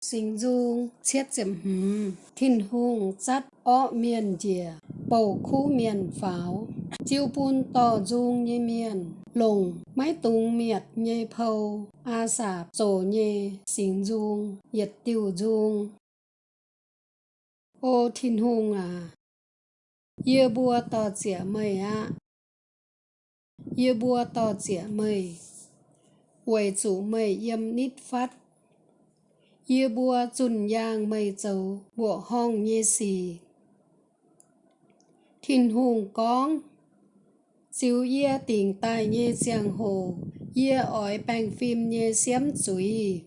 sinh dung chiết chậm hừm thiên hùng chắt ọ miền dìa bầu khu miền pháo. Chiêu bun to dung như miền. Lùng máy tung miệt như phâu. A sạp tổ như sinh dung nhiệt, tiêu dung ô, thiên hùng à. Yêu bùa to chĩa mây à yêu bùa to chĩa mây. Quầy chủ, mây yếm nít, phát. Yêu bùa chun yang mây châu bùa hong nhê xì. Thiên hùng con Chiếu yê tình tài nhê giang hồ. Yê ói bang phim nhê xiêm chúy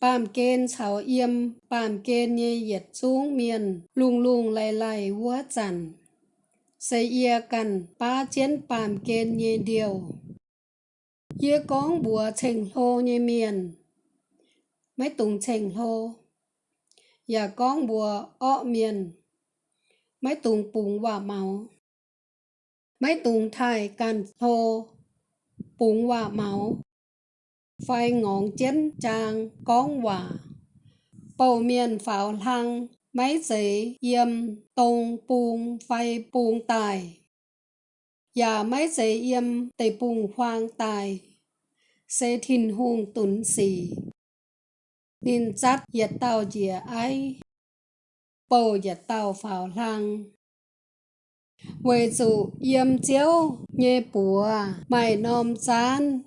Bàm kên chào yếm Bàm kên nhê yết xuống miền. Lung lung lại lại vua chẳng. Xây yê cần ba chiến bàm kên nhê điều. Yê con bùa trình lô nhê miền mấy tùng chèn hô và con bùa ọ miền. Mấy tùng bùng và máu mấy tùng thải càn hô bùng và máu phai ngọn chén trang con hòa, bầu miền pháo lăng mấy giấy yếm tông bùng phai bùng tài. Và mấy giấy yếm tây bùng hoang tài. Sẽ thìn hùng tuấn sĩ nên chát yết tàu dìa ai bầu yết tàu phào lăng. Vì chủ yếm chiếu nhé bùa, mày nôm chán.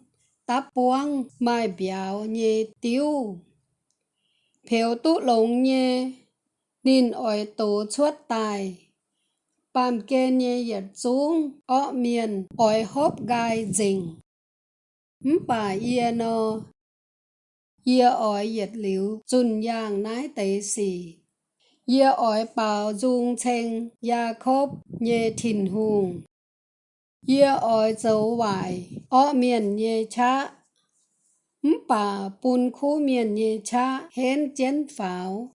Táp buông, mày béo nhé tiêu phiếu tụ lồng nhé nên ỏi tổ chuốt tài. Bàm kê nhé yết xuống, ọ miền ỏi hốp gai dình. Bà yên yêu ỏi yết liu chun yang nái tế xì. yêu ỏi bảo dung chênh ya khốp, nhê thìn hùng. yêu ỏi dấu vải ọ miền nhê cha. Bà bùn khu miền nhê cha hên chén pháo.